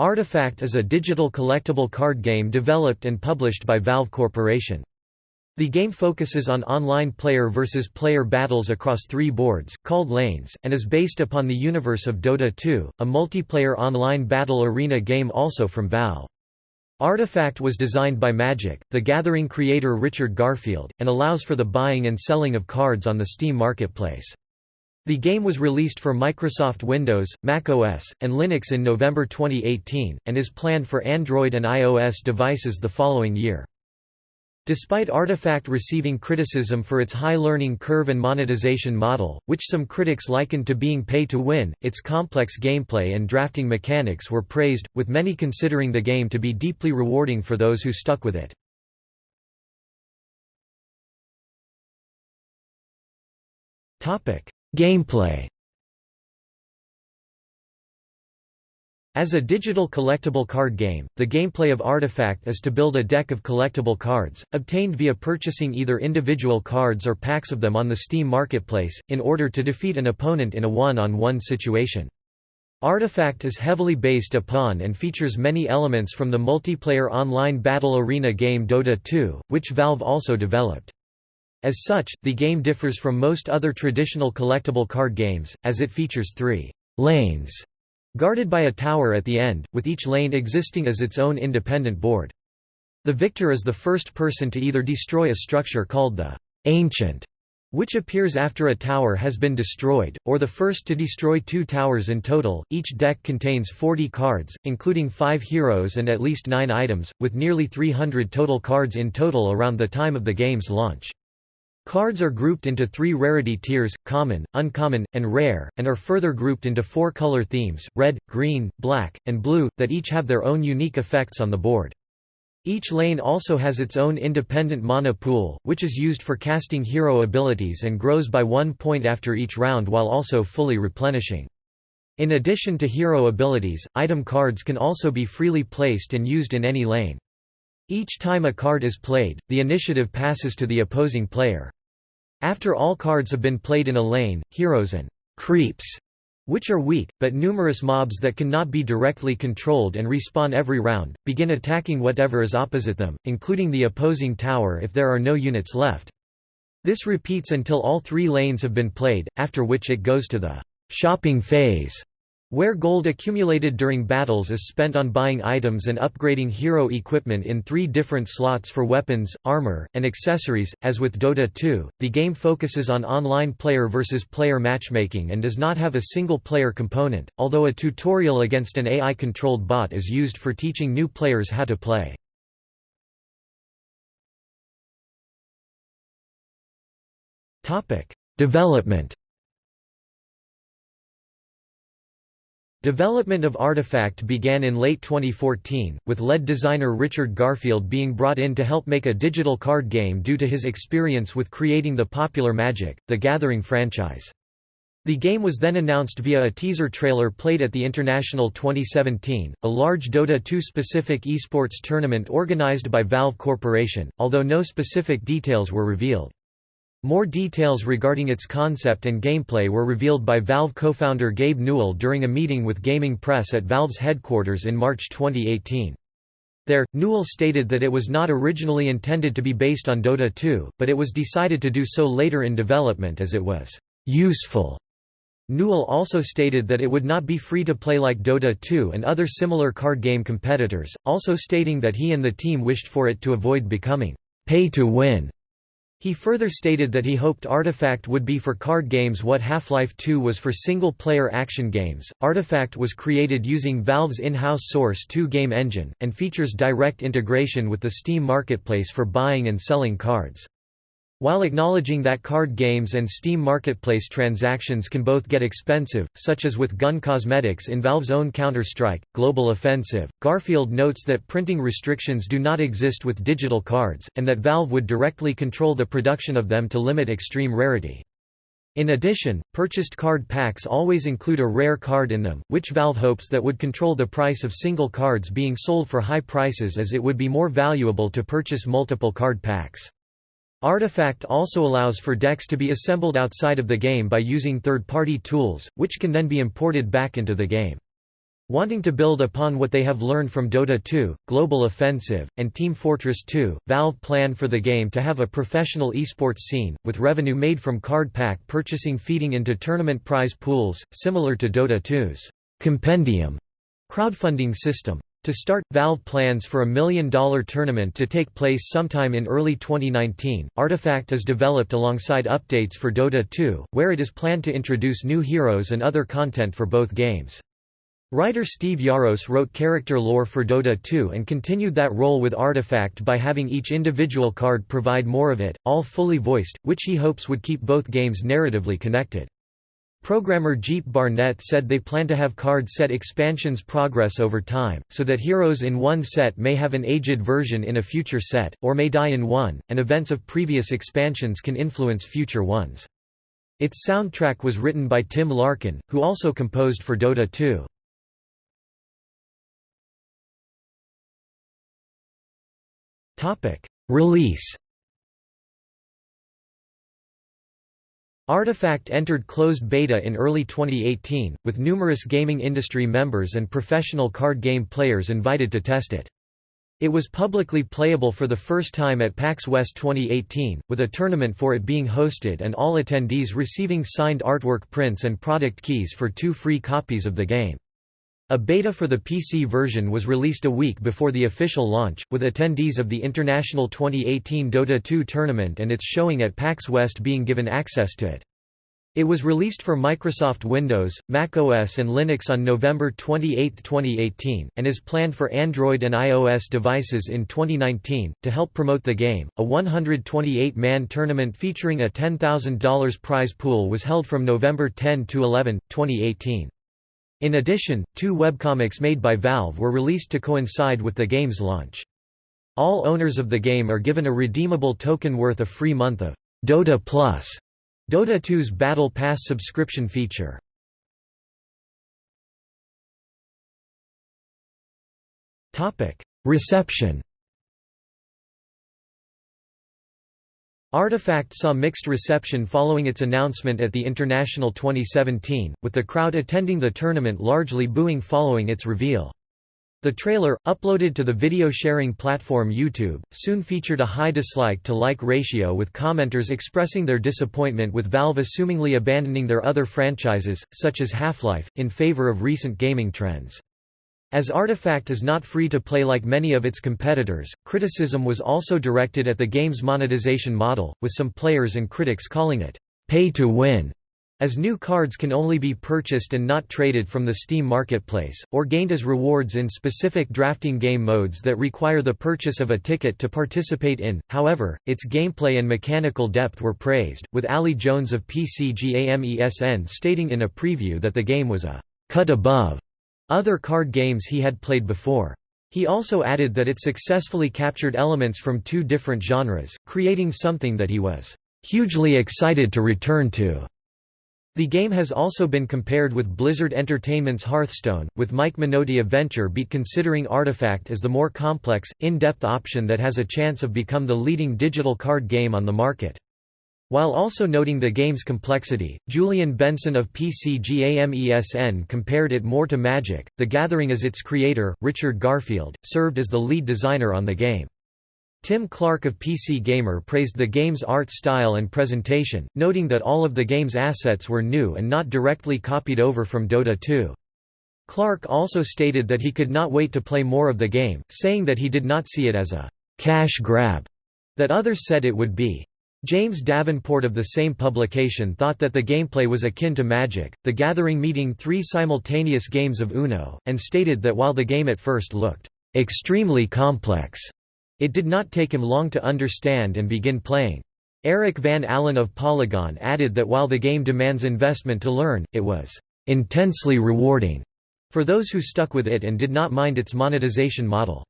Artifact is a digital collectible card game developed and published by Valve Corporation. The game focuses on online player versus player battles across three boards, called lanes, and is based upon the universe of Dota 2, a multiplayer online battle arena game also from Valve. Artifact was designed by Magic, the Gathering creator Richard Garfield, and allows for the buying and selling of cards on the Steam marketplace. The game was released for Microsoft Windows, Mac OS, and Linux in November 2018, and is planned for Android and iOS devices the following year. Despite Artifact receiving criticism for its high learning curve and monetization model, which some critics likened to being pay-to-win, its complex gameplay and drafting mechanics were praised, with many considering the game to be deeply rewarding for those who stuck with it. Gameplay As a digital collectible card game, the gameplay of Artifact is to build a deck of collectible cards, obtained via purchasing either individual cards or packs of them on the Steam marketplace, in order to defeat an opponent in a one-on-one -on -one situation. Artifact is heavily based upon and features many elements from the multiplayer online battle arena game Dota 2, which Valve also developed. As such, the game differs from most other traditional collectible card games, as it features three lanes guarded by a tower at the end, with each lane existing as its own independent board. The victor is the first person to either destroy a structure called the Ancient, which appears after a tower has been destroyed, or the first to destroy two towers in total. Each deck contains 40 cards, including 5 heroes and at least 9 items, with nearly 300 total cards in total around the time of the game's launch. Cards are grouped into three rarity tiers, common, uncommon, and rare, and are further grouped into four color themes, red, green, black, and blue, that each have their own unique effects on the board. Each lane also has its own independent mana pool, which is used for casting hero abilities and grows by one point after each round while also fully replenishing. In addition to hero abilities, item cards can also be freely placed and used in any lane. Each time a card is played, the initiative passes to the opposing player. After all cards have been played in a lane, heroes and creeps which are weak, but numerous mobs that cannot be directly controlled and respawn every round, begin attacking whatever is opposite them, including the opposing tower if there are no units left. This repeats until all three lanes have been played, after which it goes to the shopping phase, where gold accumulated during battles is spent on buying items and upgrading hero equipment in three different slots for weapons, armor, and accessories. As with Dota 2, the game focuses on online player versus player matchmaking and does not have a single player component, although a tutorial against an AI controlled bot is used for teaching new players how to play. Development Development of Artifact began in late 2014, with lead designer Richard Garfield being brought in to help make a digital card game due to his experience with creating the popular Magic, the Gathering franchise. The game was then announced via a teaser trailer played at the International 2017, a large Dota 2 specific esports tournament organized by Valve Corporation, although no specific details were revealed. More details regarding its concept and gameplay were revealed by Valve co-founder Gabe Newell during a meeting with Gaming Press at Valve's headquarters in March 2018. There, Newell stated that it was not originally intended to be based on Dota 2, but it was decided to do so later in development as it was useful. Newell also stated that it would not be free to play like Dota 2 and other similar card game competitors, also stating that he and the team wished for it to avoid becoming pay to win he further stated that he hoped Artifact would be for card games what Half-Life 2 was for single-player action games. Artifact was created using Valve's in-house Source 2 game engine, and features direct integration with the Steam marketplace for buying and selling cards. While acknowledging that card games and Steam Marketplace transactions can both get expensive, such as with gun cosmetics in Valve's own Counter-Strike, Global Offensive, Garfield notes that printing restrictions do not exist with digital cards, and that Valve would directly control the production of them to limit extreme rarity. In addition, purchased card packs always include a rare card in them, which Valve hopes that would control the price of single cards being sold for high prices as it would be more valuable to purchase multiple card packs. Artifact also allows for decks to be assembled outside of the game by using third-party tools, which can then be imported back into the game. Wanting to build upon what they have learned from Dota 2, Global Offensive, and Team Fortress 2, Valve plan for the game to have a professional esports scene, with revenue made from card pack purchasing feeding into tournament prize pools, similar to Dota 2's Compendium crowdfunding system. To start, Valve plans for a million-dollar tournament to take place sometime in early 2019. Artifact is developed alongside updates for Dota 2, where it is planned to introduce new heroes and other content for both games. Writer Steve Yaros wrote character lore for Dota 2 and continued that role with Artifact by having each individual card provide more of it, all fully voiced, which he hopes would keep both games narratively connected. Programmer Jeep Barnett said they plan to have card set expansions progress over time, so that heroes in one set may have an aged version in a future set, or may die in one, and events of previous expansions can influence future ones. Its soundtrack was written by Tim Larkin, who also composed for Dota 2. Topic: Release. Artifact entered closed beta in early 2018, with numerous gaming industry members and professional card game players invited to test it. It was publicly playable for the first time at PAX West 2018, with a tournament for it being hosted and all attendees receiving signed artwork prints and product keys for two free copies of the game. A beta for the PC version was released a week before the official launch, with attendees of the International 2018 Dota 2 tournament and its showing at PAX West being given access to it. It was released for Microsoft Windows, Mac OS and Linux on November 28, 2018, and is planned for Android and iOS devices in 2019. To help promote the game, a 128 man tournament featuring a $10,000 prize pool was held from November 10 to 11, 2018. In addition, two webcomics made by Valve were released to coincide with the game's launch. All owners of the game are given a redeemable token worth a free month of Dota Plus, Dota 2's Battle Pass subscription feature. Reception Artifact saw mixed reception following its announcement at the International 2017, with the crowd attending the tournament largely booing following its reveal. The trailer, uploaded to the video sharing platform YouTube, soon featured a high dislike to like ratio with commenters expressing their disappointment with Valve assumingly abandoning their other franchises, such as Half-Life, in favor of recent gaming trends. As Artifact is not free to play like many of its competitors, criticism was also directed at the game's monetization model, with some players and critics calling it pay to win, as new cards can only be purchased and not traded from the Steam marketplace, or gained as rewards in specific drafting game modes that require the purchase of a ticket to participate in. However, its gameplay and mechanical depth were praised, with Ali Jones of PCGAMESN stating in a preview that the game was a cut above other card games he had played before. He also added that it successfully captured elements from two different genres, creating something that he was hugely excited to return to. The game has also been compared with Blizzard Entertainment's Hearthstone, with Mike Minotti of VentureBeat considering Artifact as the more complex, in-depth option that has a chance of become the leading digital card game on the market. While also noting the game's complexity, Julian Benson of PCGAMESN compared it more to Magic. The Gathering as its creator, Richard Garfield, served as the lead designer on the game. Tim Clark of PC Gamer praised the game's art style and presentation, noting that all of the game's assets were new and not directly copied over from Dota 2. Clark also stated that he could not wait to play more of the game, saying that he did not see it as a cash grab that others said it would be. James Davenport of the same publication thought that the gameplay was akin to Magic, the Gathering meeting three simultaneous games of Uno, and stated that while the game at first looked extremely complex, it did not take him long to understand and begin playing. Eric Van Allen of Polygon added that while the game demands investment to learn, it was intensely rewarding for those who stuck with it and did not mind its monetization model.